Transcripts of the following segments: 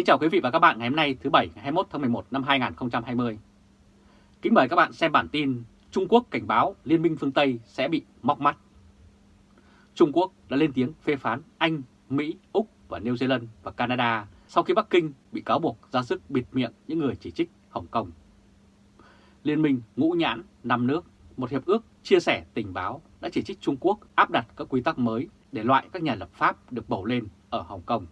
Kính chào quý vị và các bạn ngày hôm nay thứ Bảy ngày 21 tháng 11 năm 2020. Kính mời các bạn xem bản tin Trung Quốc cảnh báo Liên minh phương Tây sẽ bị móc mắt. Trung Quốc đã lên tiếng phê phán Anh, Mỹ, Úc và New Zealand và Canada sau khi Bắc Kinh bị cáo buộc ra sức bịt miệng những người chỉ trích Hồng Kông. Liên minh ngũ nhãn năm nước, một hiệp ước chia sẻ tình báo đã chỉ trích Trung Quốc áp đặt các quy tắc mới để loại các nhà lập pháp được bầu lên ở Hồng Kông.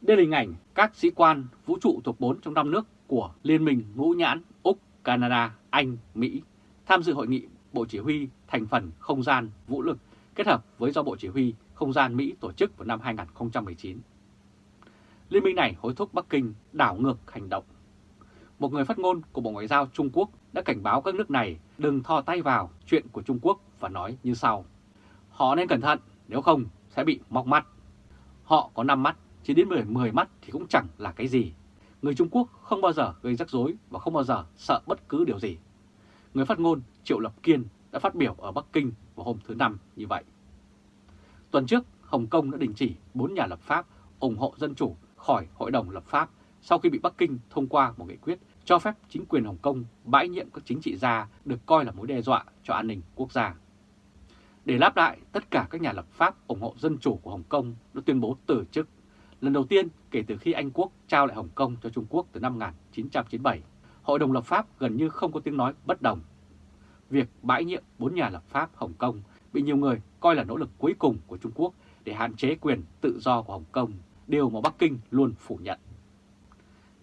Đây là hình ảnh các sĩ quan vũ trụ thuộc 4 trong 5 nước của Liên minh Ngũ Nhãn, Úc, Canada, Anh, Mỹ tham dự hội nghị Bộ Chỉ huy thành phần không gian vũ lực kết hợp với do Bộ Chỉ huy không gian Mỹ tổ chức vào năm 2019. Liên minh này hối thúc Bắc Kinh đảo ngược hành động. Một người phát ngôn của Bộ Ngoại giao Trung Quốc đã cảnh báo các nước này đừng thò tay vào chuyện của Trung Quốc và nói như sau. Họ nên cẩn thận, nếu không sẽ bị móc mắt. Họ có 5 mắt chỉ đến 10, 10 mắt thì cũng chẳng là cái gì. Người Trung Quốc không bao giờ gây rắc rối và không bao giờ sợ bất cứ điều gì. Người phát ngôn Triệu Lập Kiên đã phát biểu ở Bắc Kinh vào hôm thứ Năm như vậy. Tuần trước, Hồng Kông đã đình chỉ 4 nhà lập pháp ủng hộ dân chủ khỏi Hội đồng lập pháp sau khi bị Bắc Kinh thông qua một nghị quyết cho phép chính quyền Hồng Kông bãi nhiệm các chính trị gia được coi là mối đe dọa cho an ninh quốc gia. Để láp lại, tất cả các nhà lập pháp ủng hộ dân chủ của Hồng Kông đã tuyên bố từ chức Lần đầu tiên kể từ khi Anh Quốc trao lại Hồng Kông cho Trung Quốc từ năm 1997, Hội đồng lập pháp gần như không có tiếng nói bất đồng. Việc bãi nhiệm bốn nhà lập pháp Hồng Kông bị nhiều người coi là nỗ lực cuối cùng của Trung Quốc để hạn chế quyền tự do của Hồng Kông, điều mà Bắc Kinh luôn phủ nhận.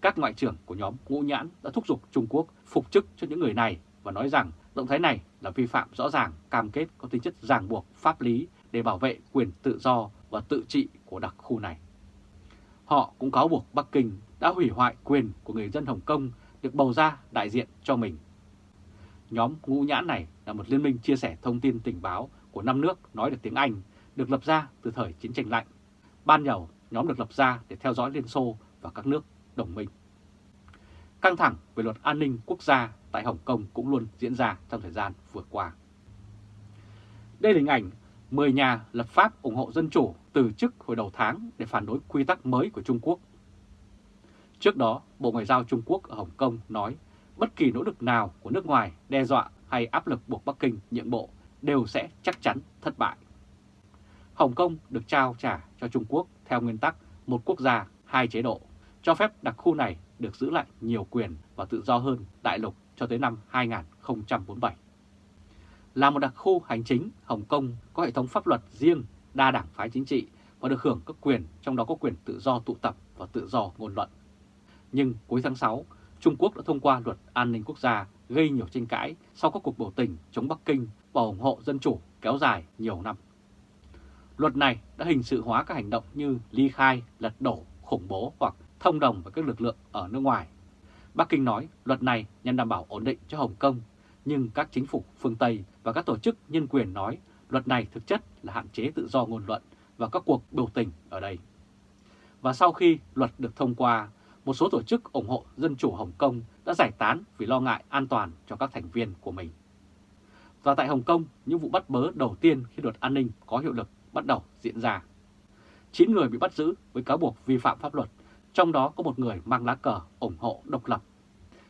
Các ngoại trưởng của nhóm Ngũ Nhãn đã thúc giục Trung Quốc phục chức cho những người này và nói rằng động thái này là vi phạm rõ ràng cam kết có tính chất ràng buộc pháp lý để bảo vệ quyền tự do và tự trị của đặc khu này. Họ cũng cáo buộc Bắc Kinh đã hủy hoại quyền của người dân Hồng Kông được bầu ra đại diện cho mình. Nhóm ngũ nhãn này là một liên minh chia sẻ thông tin tình báo của năm nước nói được tiếng Anh, được lập ra từ thời chiến tranh lạnh. Ban đầu, nhóm được lập ra để theo dõi Liên Xô và các nước đồng minh. Căng thẳng về luật an ninh quốc gia tại Hồng Kông cũng luôn diễn ra trong thời gian vừa qua. Đây là hình ảnh 10 nhà lập pháp ủng hộ dân chủ từ chức hồi đầu tháng để phản đối quy tắc mới của Trung Quốc. Trước đó, Bộ Ngoại giao Trung Quốc ở Hồng Kông nói bất kỳ nỗ lực nào của nước ngoài đe dọa hay áp lực buộc Bắc Kinh nhượng bộ đều sẽ chắc chắn thất bại. Hồng Kông được trao trả cho Trung Quốc theo nguyên tắc một quốc gia, hai chế độ, cho phép đặc khu này được giữ lại nhiều quyền và tự do hơn đại lục cho tới năm 2047. Là một đặc khu hành chính, Hồng Kông có hệ thống pháp luật riêng, đa đảng phái chính trị và được hưởng các quyền, trong đó có quyền tự do tụ tập và tự do ngôn luận. Nhưng cuối tháng 6, Trung Quốc đã thông qua luật an ninh quốc gia gây nhiều tranh cãi sau các cuộc biểu tình chống Bắc Kinh và ủng hộ dân chủ kéo dài nhiều năm. Luật này đã hình sự hóa các hành động như ly khai, lật đổ, khủng bố hoặc thông đồng với các lực lượng ở nước ngoài. Bắc Kinh nói luật này nhằm đảm bảo ổn định cho Hồng Kông nhưng các chính phủ phương Tây và các tổ chức nhân quyền nói luật này thực chất là hạn chế tự do ngôn luận và các cuộc biểu tình ở đây. Và sau khi luật được thông qua, một số tổ chức ủng hộ Dân chủ Hồng Kông đã giải tán vì lo ngại an toàn cho các thành viên của mình. Và tại Hồng Kông, những vụ bắt bớ đầu tiên khi luật an ninh có hiệu lực bắt đầu diễn ra. 9 người bị bắt giữ với cáo buộc vi phạm pháp luật, trong đó có một người mang lá cờ ủng hộ độc lập.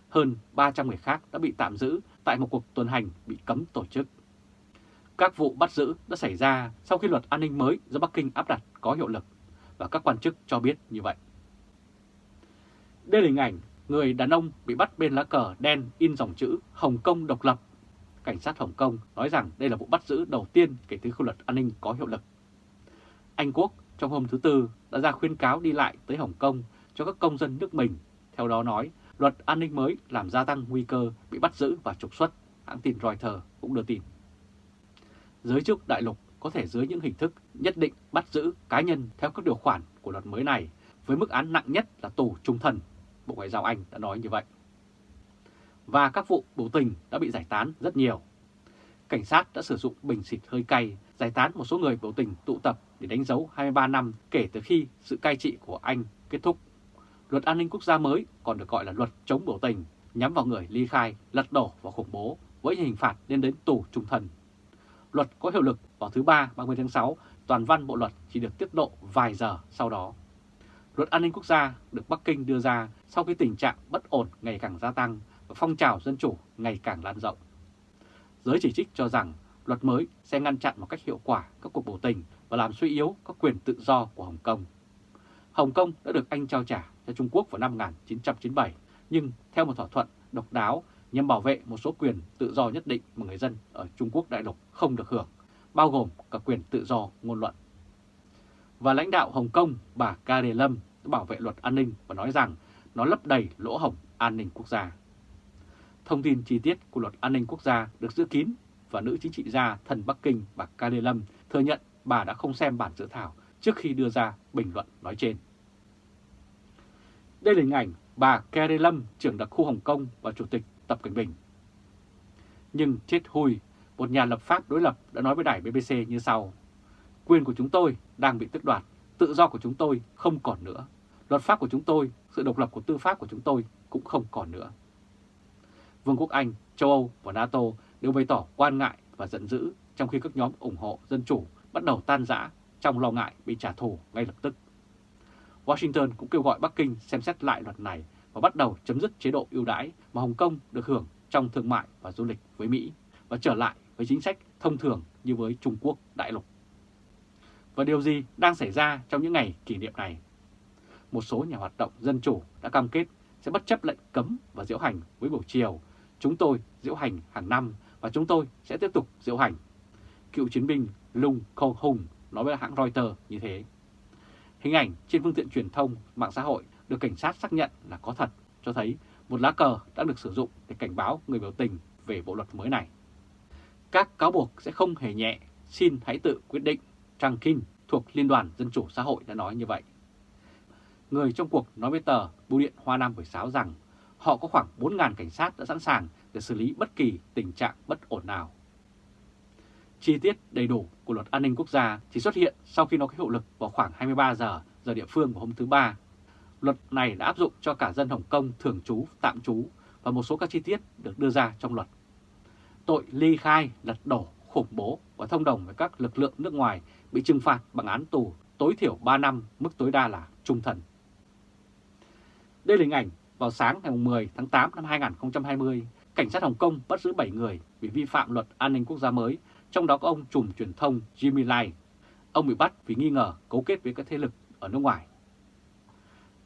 Hơn 300 người khác đã bị tạm giữ tại một cuộc tuần hành bị cấm tổ chức. Các vụ bắt giữ đã xảy ra sau khi luật an ninh mới do Bắc Kinh áp đặt có hiệu lực và các quan chức cho biết như vậy. Đây là hình ảnh người đàn ông bị bắt bên lá cờ đen in dòng chữ Hồng Kông độc lập. Cảnh sát Hồng Kông nói rằng đây là vụ bắt giữ đầu tiên kể từ khi luật an ninh có hiệu lực. Anh Quốc trong hôm thứ Tư đã ra khuyên cáo đi lại tới Hồng Kông cho các công dân nước mình. Theo đó nói luật an ninh mới làm gia tăng nguy cơ bị bắt giữ và trục xuất, hãng tin Reuters cũng đưa tin. Giới chức đại lục có thể dưới những hình thức nhất định bắt giữ cá nhân theo các điều khoản của luật mới này với mức án nặng nhất là tù trung thân, Bộ Ngoại giao Anh đã nói như vậy. Và các vụ biểu tình đã bị giải tán rất nhiều. Cảnh sát đã sử dụng bình xịt hơi cay giải tán một số người biểu tình tụ tập để đánh dấu 23 năm kể từ khi sự cai trị của Anh kết thúc Luật an ninh quốc gia mới còn được gọi là luật chống biểu tình nhắm vào người ly khai, lật đổ và khủng bố với hình phạt lên đến tù trung thân. Luật có hiệu lực vào thứ Ba 30 tháng 6, toàn văn bộ luật chỉ được tiết lộ vài giờ sau đó. Luật an ninh quốc gia được Bắc Kinh đưa ra sau khi tình trạng bất ổn ngày càng gia tăng và phong trào dân chủ ngày càng lan rộng. Giới chỉ trích cho rằng luật mới sẽ ngăn chặn một cách hiệu quả các cuộc biểu tình và làm suy yếu các quyền tự do của Hồng Kông. Hồng Kông đã được Anh trao trả cho Trung Quốc vào năm 1997, nhưng theo một thỏa thuận độc đáo nhằm bảo vệ một số quyền tự do nhất định mà người dân ở Trung Quốc đại lục không được hưởng, bao gồm cả quyền tự do ngôn luận. Và lãnh đạo Hồng Kông bà Carrie Lâm đã bảo vệ luật an ninh và nói rằng nó lấp đầy lỗ hổng an ninh quốc gia. Thông tin chi tiết của luật an ninh quốc gia được giữ kín và nữ chính trị gia thần Bắc Kinh bà Carrie Lâm thừa nhận bà đã không xem bản dự thảo trước khi đưa ra bình luận nói trên. Đây là hình ảnh bà Carrie Lâm, trưởng đặc khu Hồng Kông và Chủ tịch Tập Cận Bình. Nhưng chết hui, một nhà lập pháp đối lập đã nói với đài BBC như sau. Quyền của chúng tôi đang bị tước đoạt, tự do của chúng tôi không còn nữa. Luật pháp của chúng tôi, sự độc lập của tư pháp của chúng tôi cũng không còn nữa. Vương quốc Anh, châu Âu và NATO đều bày tỏ quan ngại và giận dữ trong khi các nhóm ủng hộ dân chủ bắt đầu tan rã trong lo ngại bị trả thù ngay lập tức. Washington cũng kêu gọi Bắc Kinh xem xét lại luật này và bắt đầu chấm dứt chế độ ưu đãi mà Hồng Kông được hưởng trong thương mại và du lịch với Mỹ và trở lại với chính sách thông thường như với Trung Quốc đại lục. Và điều gì đang xảy ra trong những ngày kỷ niệm này? Một số nhà hoạt động dân chủ đã cam kết sẽ bất chấp lệnh cấm và diễu hành với buổi chiều. Chúng tôi diễu hành hàng năm và chúng tôi sẽ tiếp tục diễu hành. Cựu chiến binh Lung Khâu Hùng nói với hãng Reuters như thế. Hình ảnh trên phương tiện truyền thông, mạng xã hội được cảnh sát xác nhận là có thật, cho thấy một lá cờ đã được sử dụng để cảnh báo người biểu tình về bộ luật mới này. Các cáo buộc sẽ không hề nhẹ, xin hãy tự quyết định, Trang Kinh thuộc Liên đoàn Dân Chủ Xã hội đã nói như vậy. Người trong cuộc nói với tờ Bưu điện Hoa Nam buổi sáng rằng họ có khoảng 4.000 cảnh sát đã sẵn sàng để xử lý bất kỳ tình trạng bất ổn nào. Chi tiết đầy đủ của luật an ninh quốc gia chỉ xuất hiện sau khi nó có hiệu lực vào khoảng 23 giờ giờ địa phương của hôm thứ Ba. Luật này đã áp dụng cho cả dân Hồng Kông thường trú, tạm trú và một số các chi tiết được đưa ra trong luật. Tội ly khai, lật đổ, khủng bố và thông đồng với các lực lượng nước ngoài bị trừng phạt bằng án tù tối thiểu 3 năm, mức tối đa là trung thần. Đây là hình ảnh vào sáng ngày 10 tháng 8 năm 2020, cảnh sát Hồng Kông bắt giữ 7 người vì vi phạm luật an ninh quốc gia mới trong đó có ông trùm truyền thông Jimmy Lai. Ông bị bắt vì nghi ngờ cấu kết với các thế lực ở nước ngoài.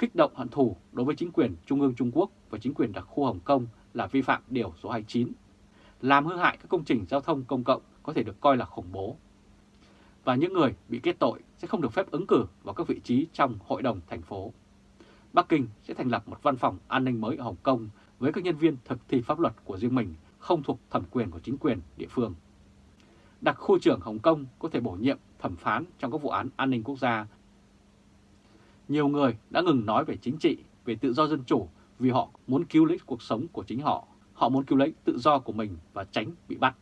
Kích động hận thù đối với chính quyền Trung ương Trung Quốc và chính quyền đặc khu Hồng Kông là vi phạm điều số 29. Làm hư hại các công trình giao thông công cộng có thể được coi là khủng bố. Và những người bị kết tội sẽ không được phép ứng cử vào các vị trí trong hội đồng thành phố. Bắc Kinh sẽ thành lập một văn phòng an ninh mới ở Hồng Kông với các nhân viên thực thi pháp luật của riêng mình, không thuộc thẩm quyền của chính quyền địa phương đặc khu trưởng Hồng Kông có thể bổ nhiệm thẩm phán trong các vụ án an ninh quốc gia. Nhiều người đã ngừng nói về chính trị, về tự do dân chủ vì họ muốn cứu lấy cuộc sống của chính họ. Họ muốn cứu lấy tự do của mình và tránh bị bắt.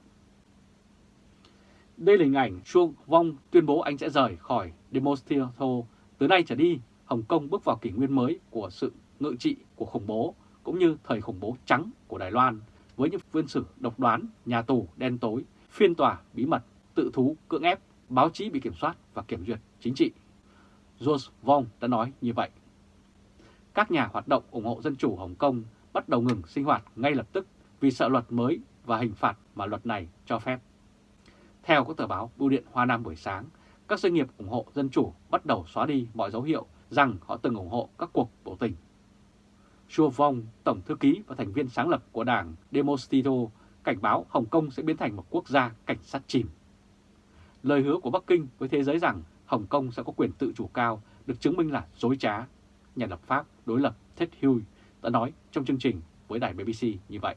Đây là hình ảnh Chuông Vong tuyên bố anh sẽ rời khỏi Demonstratio. Từ nay trở đi, Hồng Kông bước vào kỷ nguyên mới của sự ngự trị của khủng bố, cũng như thời khủng bố trắng của Đài Loan, với những viên sử độc đoán, nhà tù đen tối, phiên tòa bí mật, tự thú, cưỡng ép, báo chí bị kiểm soát và kiểm duyệt chính trị. George Vong đã nói như vậy. Các nhà hoạt động ủng hộ dân chủ Hồng Kông bắt đầu ngừng sinh hoạt ngay lập tức vì sợ luật mới và hình phạt mà luật này cho phép. Theo các tờ báo Bưu điện Hoa Nam buổi sáng, các doanh nghiệp ủng hộ dân chủ bắt đầu xóa đi mọi dấu hiệu rằng họ từng ủng hộ các cuộc biểu tình. Chua Vong, Tổng Thư ký và thành viên sáng lập của đảng Demostito cảnh báo Hồng Kông sẽ biến thành một quốc gia cảnh sát chìm. Lời hứa của Bắc Kinh với thế giới rằng Hồng Kông sẽ có quyền tự chủ cao được chứng minh là dối trá. Nhà lập pháp đối lập Ted Hughes đã nói trong chương trình với đài BBC như vậy.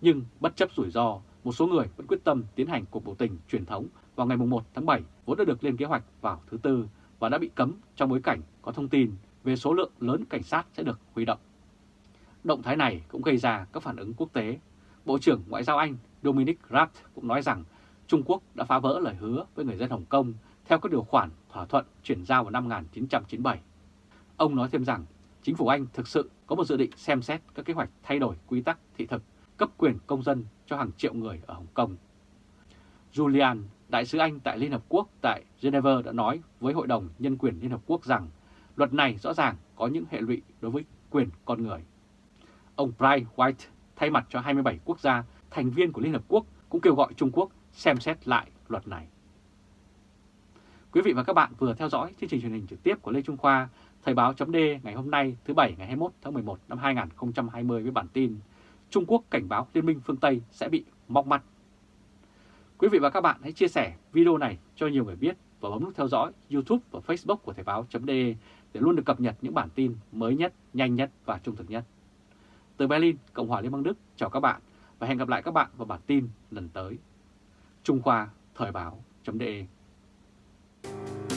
Nhưng bất chấp rủi ro, một số người vẫn quyết tâm tiến hành cuộc biểu tình truyền thống vào ngày 1 tháng 7 vốn đã được lên kế hoạch vào thứ Tư và đã bị cấm trong bối cảnh có thông tin về số lượng lớn cảnh sát sẽ được huy động. Động thái này cũng gây ra các phản ứng quốc tế Bộ trưởng Ngoại giao Anh Dominic Raab cũng nói rằng Trung Quốc đã phá vỡ lời hứa với người dân Hồng Kông theo các điều khoản thỏa thuận chuyển giao vào năm 1997. Ông nói thêm rằng chính phủ Anh thực sự có một dự định xem xét các kế hoạch thay đổi quy tắc thị thực cấp quyền công dân cho hàng triệu người ở Hồng Kông. Julian, đại sứ Anh tại Liên Hợp Quốc tại Geneva đã nói với Hội đồng Nhân quyền Liên Hợp Quốc rằng luật này rõ ràng có những hệ lụy đối với quyền con người. Ông Brian White thay mặt cho 27 quốc gia thành viên của Liên Hợp Quốc cũng kêu gọi Trung Quốc xem xét lại luật này. Quý vị và các bạn vừa theo dõi chương trình truyền hình trực tiếp của Lê Trung Khoa, Thời báo chấm ngày hôm nay thứ Bảy ngày 21 tháng 11 năm 2020 với bản tin Trung Quốc cảnh báo Liên minh phương Tây sẽ bị móc mắt. Quý vị và các bạn hãy chia sẻ video này cho nhiều người biết và bấm nút theo dõi YouTube và Facebook của Thời báo.de để luôn được cập nhật những bản tin mới nhất, nhanh nhất và trung thực nhất. Từ Berlin, Cộng hòa Liên bang Đức, chào các bạn và hẹn gặp lại các bạn vào bản tin lần tới. Trung Khoa Thời báo.de Bye.